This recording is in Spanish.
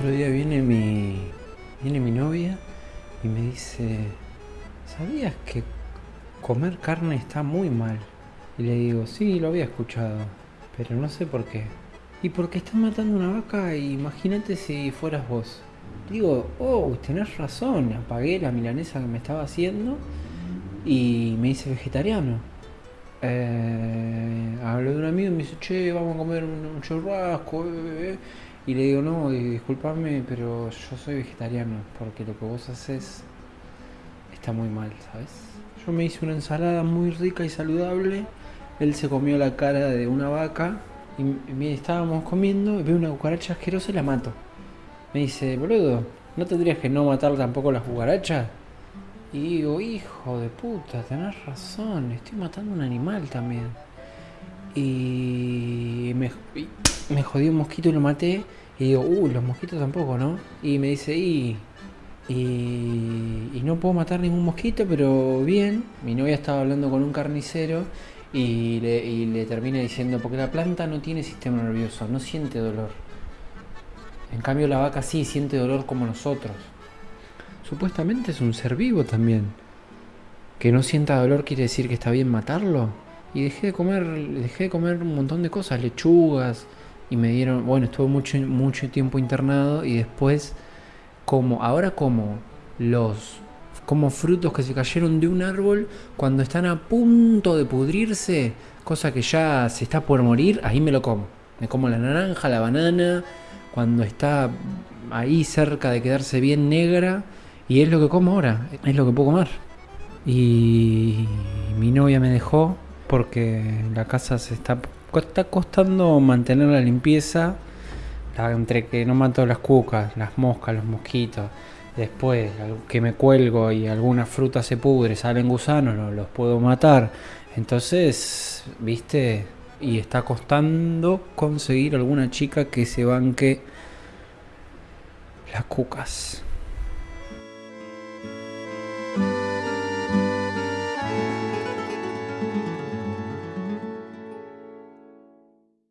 otro día viene mi, viene mi novia y me dice, ¿sabías que comer carne está muy mal? Y le digo, sí, lo había escuchado, pero no sé por qué. Y porque están matando una vaca, imagínate si fueras vos. Digo, oh, tenés razón, apagué la milanesa que me estaba haciendo y me hice vegetariano. Eh, hablé de un amigo y me dice, che, vamos a comer un, churrasco. eh, eh, eh". Y le digo, no, disculpame, pero yo soy vegetariano, porque lo que vos haces está muy mal, ¿sabes? Yo me hice una ensalada muy rica y saludable. Él se comió la cara de una vaca y estábamos comiendo y veo una cucaracha asquerosa y la mato. Me dice, boludo, ¿no tendrías que no matar tampoco las cucarachas? Y digo, hijo de puta, tenés razón, estoy matando un animal también. Y me, y me jodí un mosquito y lo maté. Y digo, uh, los mosquitos tampoco, ¿no? Y me dice, y, y, y no puedo matar ningún mosquito, pero bien. Mi novia estaba hablando con un carnicero y le, y le termina diciendo, porque la planta no tiene sistema nervioso, no siente dolor. En cambio la vaca sí siente dolor como nosotros. Supuestamente es un ser vivo también. Que no sienta dolor quiere decir que está bien matarlo. Y dejé de comer, dejé de comer un montón de cosas, lechugas, y me dieron, bueno, estuve mucho, mucho tiempo internado y después como, ahora como los como frutos que se cayeron de un árbol cuando están a punto de pudrirse, cosa que ya se está por morir, ahí me lo como. Me como la naranja, la banana, cuando está ahí cerca de quedarse bien negra, y es lo que como ahora, es lo que puedo comer. Y mi novia me dejó porque la casa se está, está costando mantener la limpieza, entre que no mato las cucas, las moscas, los mosquitos, después que me cuelgo y alguna fruta se pudre, salen gusanos, no los puedo matar. Entonces, viste, y está costando conseguir alguna chica que se banque las cucas.